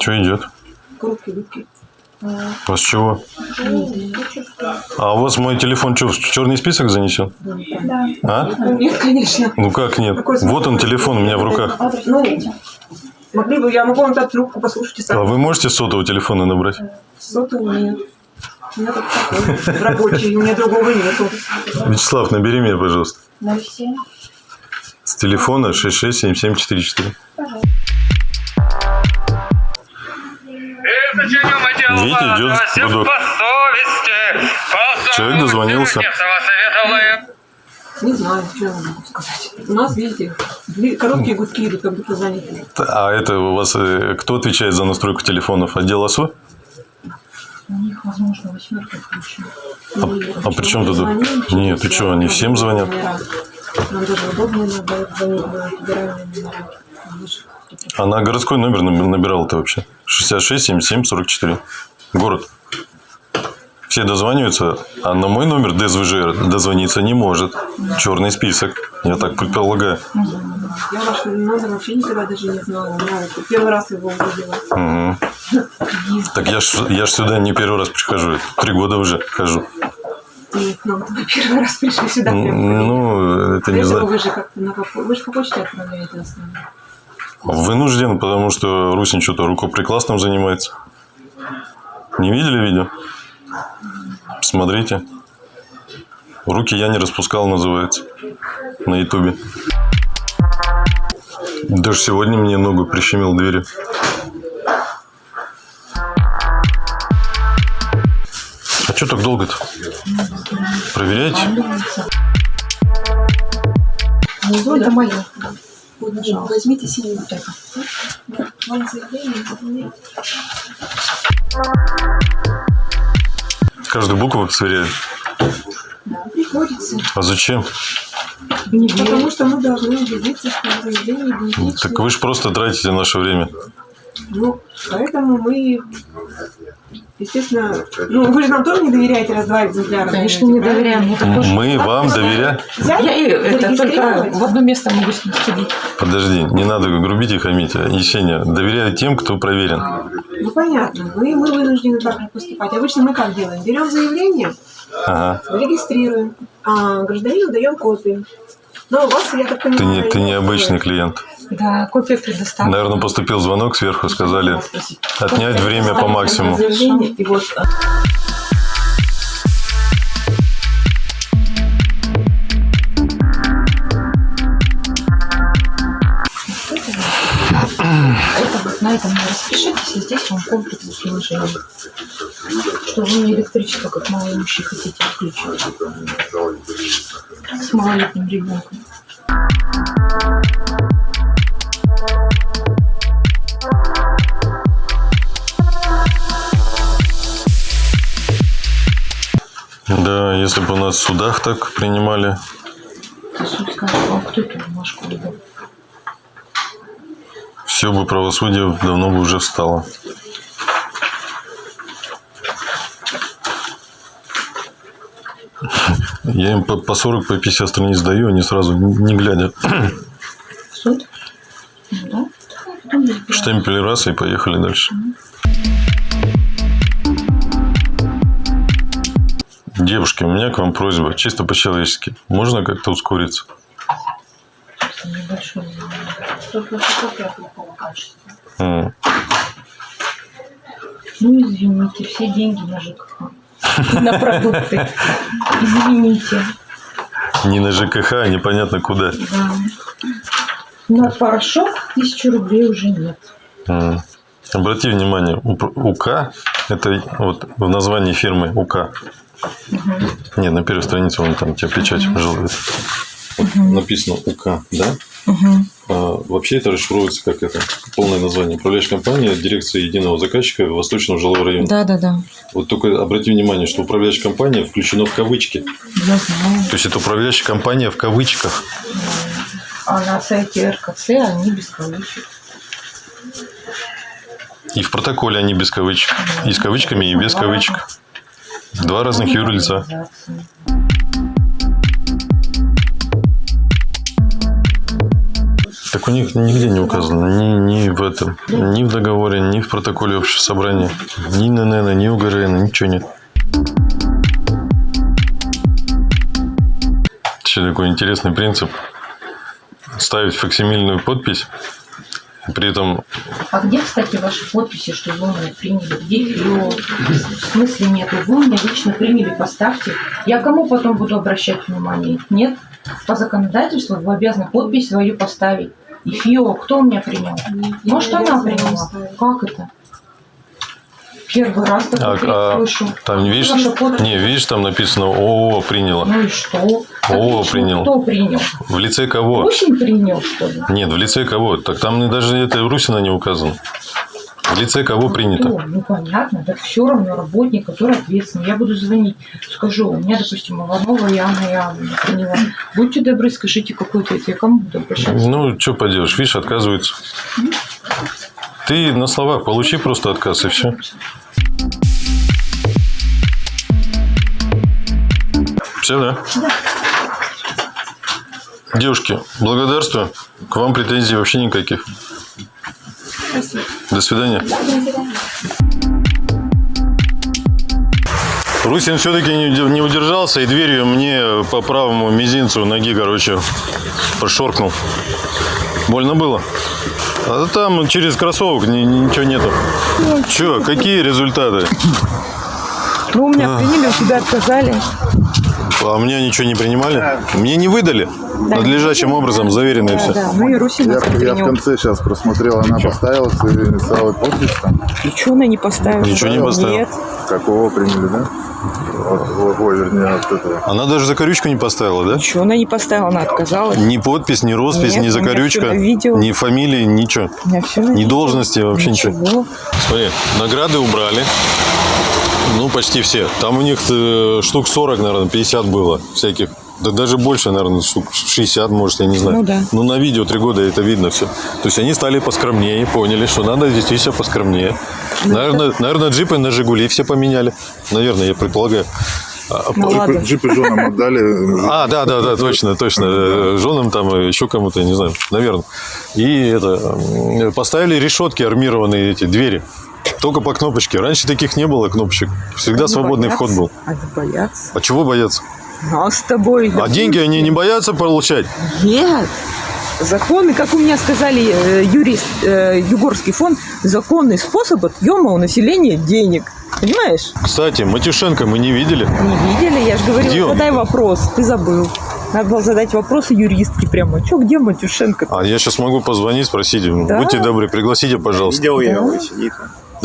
Что идет? У вас чего? А у вас мой телефон что, в черный список занесен? Да. А? Нет, конечно. Ну как нет? Вот он телефон у меня в руках. Ну, могли бы, я могу вам дать трубку, послушайте А сами. вы можете с сотового телефона набрать? Сотовый нет. У меня такой рабочий, у меня другого нету. Вячеслав, набери меня, пожалуйста. 07. С телефона 667744. Видите, идет гудок. Человек дозвонился. Не знаю, что я вам могу сказать. У нас, видите, короткие гудки идут, как будто заняты. А это у вас э, кто отвечает за настройку телефонов? Отдел ОСО? У них, возможно, восьмерка включена. А, а при чем тут? Нет, ты что, они всем звонят? Нам даже удобно надо звонить на федеральный номер. А на городской номер наб- набирал-то вообще? 66 77 44. Город. Все дозваниваются, а на мой номер ДСВЖ дозвониться не может. Черный список. Я так предполагаю. Я ваш номер вообще никогда даже не знала. Вот первый раз его увидела. Мгм. Так я ж, я ж сюда не первый раз прихожу. Три года уже хожу. Нам вы первый раз пришли сюда. Ну, это не знаю. вы же как-то на вы же по почте отправляете основном. Вынужден, потому что Русин что-то рукоприкладством занимается. Не видели видео? Смотрите. Руки я не распускал, называется. На ютубе. Даже сегодня мне ногу прищемил двери. А что так долго-то? Проверяете? Внизу это мое. Возьмите синий вот это. Вам заявление. Каждую букву сверяют. Приходится. А зачем? Потому что мы должны убедиться, что заявление идентично. Так вы же просто тратите наше время. Ну, поэтому мы, естественно, ну, вы же нам тоже не доверяете раз два экземпляра. Конечно, не доверяем. Это тоже- Мы вам доверяем. Я это только в одно место могу с ним сходить. Подожди, не надо грубить и хамить. Есения, доверяю тем, кто проверен. Ну, понятно. Мы, мы вынуждены так же поступать. Обычно мы как делаем? Берем заявление, Ага. регистрируем, а гражданину даем копию. Но у вас, я так понимаю... Ты не, ты не обычный клиент. Да, копия предоставлена. Наверное, поступил звонок сверху, сказали отнять время по максимуму. И вот вот на этом не распишитесь, и здесь вам комплекс приложений. Что вы не электричество, как малоимущие, хотите отключить. С малолетним ребенком. Да, если бы у нас в судах так принимали. Суд скажет, вам кто эту бумажку выдал? Все бы правосудие давно бы уже встало. Я им по по 40, по 50 страниц даю, они сразу, не глядя, Суд? Ну да. Штемпель раз и поехали дальше. Девушки, у меня к вам просьба, чисто по-человечески. Можно как-то ускориться? Небольшой. Плохого качества. М. Ну, извините, все деньги на ЖКХ. На продукты. Извините. Не на ЖКХ, а непонятно куда. Да. На порошок тысячу рублей уже нет. М. Обрати внимание, УК, это вот в названии фирмы УК. Нет, на первой странице вон там тебе печать желает. Написано УК, да? А, вообще это расшифровывается как это полное название. Управляющая компания дирекция единого заказчика Восточного жилого района. Да, да, да. Вот только обрати внимание, что управляющая компания включена в кавычки. Я знаю. То есть это управляющая компания в кавычках. А на сайте РКЦ они без кавычек. И в протоколе они без кавычек. И с кавычками, и без кавычек. Два разных юрлица. Так у них нигде не указано, ни, ни в этом, ни в договоре, ни в протоколе общего собрания, ни ННН, ни УГРН, ничего нет. Еще такой интересный принцип. Ставить факсимильную подпись, при этом А где, кстати, ваши подписи, что вы меня приняли? Где ее? В смысле нету? Вы меня лично приняли, поставьте. Я кому потом буду обращать внимание? Нет? По законодательству вы обязаны подпись свою поставить. И ФИО, кто меня принял? Может, она приняла? Как это? Первый раз такой а, а, слышу. там видишь, Ваша подпись. не видишь, там написано ООО приняло. Ну и что? О, Отлично. принял. Кто принял? В лице кого? Осень принял, что ли? Нет, в лице кого? Так там даже это Русина не указано. В лице кого принято? Ну, ну, понятно, так все равно работник, который ответственный. Я буду звонить, скажу, у меня, допустим, Иванова Яна Яна приняла. Будьте добры, скажите, какой ответ, я кому буду обращаться? Ну, что поделаешь, видишь, отказывается. Ты на словах получи просто отказ и все. Все, да? Девушки, благодарствую. К вам претензий вообще никаких. До свидания. Русин все-таки не уд- не удержался и дверью мне по правому мизинцу ноги, короче, прошоркнул. Больно было? А там через кроссовок ни- ни- ничего нету. Че, какие результаты? Ну, у меня приняли, у тебя отказали. А мне ничего не принимали? Мне не выдали надлежащим образом, заверено и все. Да, ну и Русин Я, не я в конце сейчас просмотрел, она поставила свою инициалы подпись там. Ничего она не поставила. Ничего не поставила? Нет. Какого приняли, да? Ой, вернее, от этого. Она даже закорючку не поставила, да? Ничего она не поставила, она отказалась. Ни подпись, ни роспись, Нет, ни закорючка, ни фамилии, ничего. У меня все Ни должности, вообще ничего. Ничего. Смотри, награды убрали. Ну, почти все. Там у них э, штук 40, наверное, 50 было всяких. Да даже больше, наверное, штук 60, может, я не знаю. Ну да. Ну, на видео три года это видно все. То есть они стали поскромнее, поняли, что надо действительно поскромнее. Ну, Наверное, наверное, джипы на Жигули все поменяли. Наверное, я предполагаю. А, Ну ладно. Джипы, джипы женам отдали. а, да, да, да, точно, точно. Э, Женам там, э, еще кому-то, я не знаю, наверное. И это, поставили решетки армированные эти двери. Только по кнопочке. Раньше таких не было кнопочек. Всегда Они свободный боятся. вход был. Они боятся. А чего бояться? А с тобой? А деньги они не боятся получать? Нет. Законы, как у меня сказали э, юрист, э, Югорский фонд, законный способ отъема у населения денег. Понимаешь? Кстати, Матюшенко мы не видели. Не видели? Я же говорила, Где он? задай вопрос. Ты забыл. Надо было задать вопросы юристке прямо. Че, где Матюшенко? А я сейчас могу позвонить, спросить. Да. Будьте добры, пригласите, пожалуйста. Видел я его, сидит.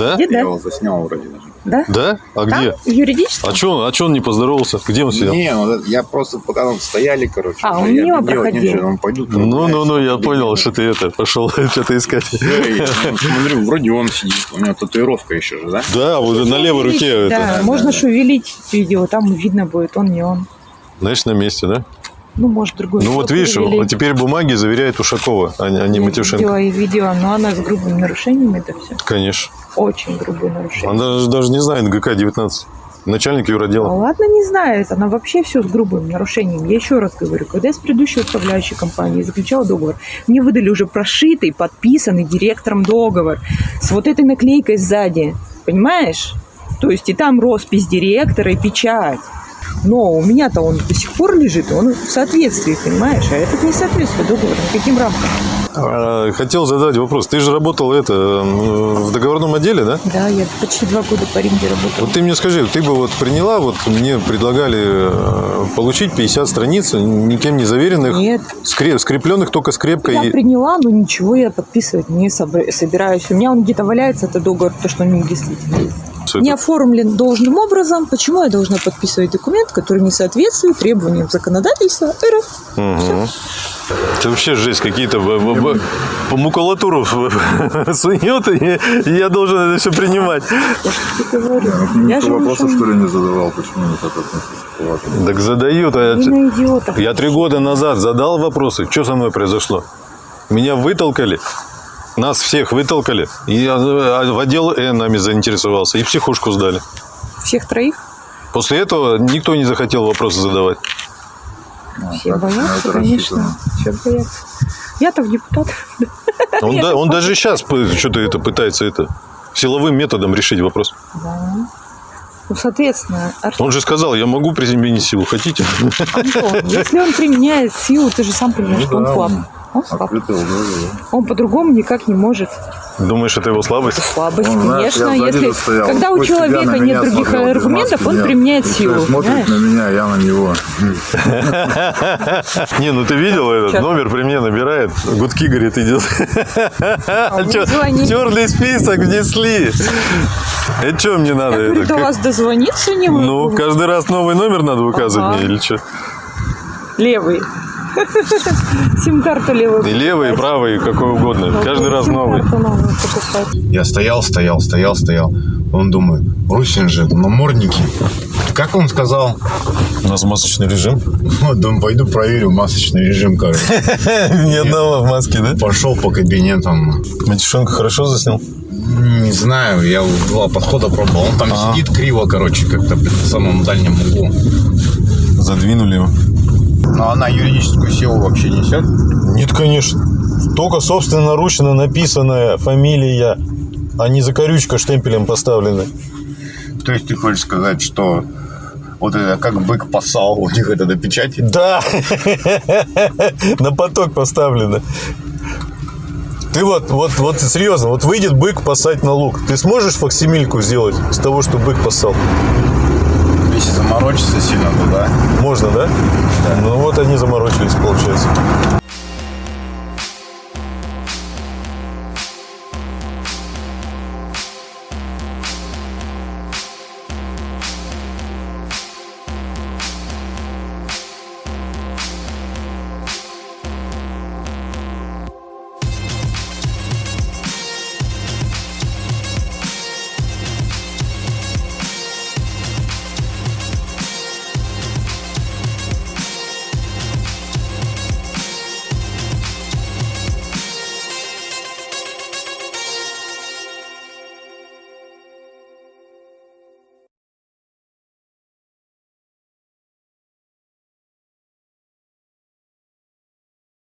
Да? Где, Я да? его заснял вроде даже. Да? Да? А где? Там? В юридическом? А что а чё он не поздоровался? Где он сидел? Не, ну, я просто пока там стояли, короче. А, он я мимо проходил. нечего, он пойду. там, Ну, ну, ну, я понял, что ты это пошел [LAUGHS] что-то искать. Смотрю, вроде он сидит. У него татуировка еще же, да? Да, вот на левой руке Да, это. можно шевелить видео, там видно будет, он не он. Знаешь, на месте, да? Ну, может, другой. Ну вот видишь, вот теперь бумаги заверяет Ушакова, а не, а Нет, Матюшенко. Видео и видео, но она с грубыми нарушениями это все. Конечно. Очень грубые нарушения. Она даже, даже не знает ГК-19. Начальник Ну, юродела. ладно, не знает. Она вообще все с грубым нарушением. Я еще раз говорю, когда я с предыдущей управляющей компанией заключала договор, мне выдали уже прошитый, подписанный директором договор с вот этой наклейкой сзади. Понимаешь? То есть и там роспись директора и печать. Но у меня-то он до сих пор лежит, он в соответствии, понимаешь? А этот не соответствует договору, никаким рамкам. А, Хотел задать вопрос. Ты же работал это в договорном отделе, да? Да, я почти два года по Римде работала. Вот ты мне скажи, ты бы вот приняла, вот мне предлагали э, получить 50 страниц, никем не заверенных, Нет, скреп- скрепленных только скрепкой. Я приняла, но ничего я подписывать не собираюсь. У меня он где-то валяется, это договор, то, что он не действительно. Не оформлен должным образом. Почему я должна подписывать документ, который не соответствует требованиям законодательства РФ? Мгм. Это вообще жесть, какие-то по макулатуру [LAUGHS] сует, и я должен это все принимать. Я. Ну, же вопросов, уже что ли, не задавал, почему не так относится? Так задают. а. Я три года назад задал вопросы, что со мной произошло. Меня вытолкали, нас всех вытолкали. И э, в отдел Э нами заинтересовался, и психушку сдали. Всех троих? После этого никто не захотел вопросы задавать. Ну, Все так, на боятся, конечно. Все боятся. Я-то в депутат. Он, да- он даже сейчас что-то это пытается это силовым методом решить вопрос. Да. Ну, соответственно, Артем, Он же сказал, я могу применить силу, хотите? Антон, если он применяет силу, ты же сам понимаешь, Ну что он да, слаб. Он Он слаб. Он по-другому никак не может. Думаешь, это его слабость? Слабость, Он, знаешь, конечно. Если, стоял, когда у человека нет меня других смотрел, аргументов, маски он нет. применяет силу. смотрит на меня, я на него. Не, ну ты видел этот номер при мне набирает, гудки, говорит, идет. А. Черный список внесли. Это что мне надо? Это, до как- вас дозвониться не Ну, могу. каждый раз новый номер надо указывать мне или что? Левый. [LAUGHS] Сим-карту левую. И левый, и правый, и какой угодно. Каждый раз новый. Сим-карту новую покупать. Я стоял, стоял, стоял, стоял. Он думает, Русин же, намордники. Как он сказал? У нас масочный режим. [LAUGHS] Вот, думаю, пойду проверю масочный режим, короче. [LAUGHS] Ни одного в маске, да? Пошел по кабинетам. Матюшонка хорошо заснял? Не знаю, я два подхода пробовал. Он там А. сидит криво, короче, как-то в самом дальнем углу. Задвинули его. Но она юридическую силу вообще несет. Нет, конечно. Только собственноручно написанная фамилия, а не закорючка штемпелем поставлена. То есть ты хочешь сказать, что вот это как бык посал, у них это на печати? Да, на поток поставлено. Ты вот, вот, вот серьезно, вот выйдет бык пасать на лук. Ты сможешь факсимильку сделать с того, что бык пасал? Если заморочиться сильно туда. Можно, да? Ну вот они заморочились, получается.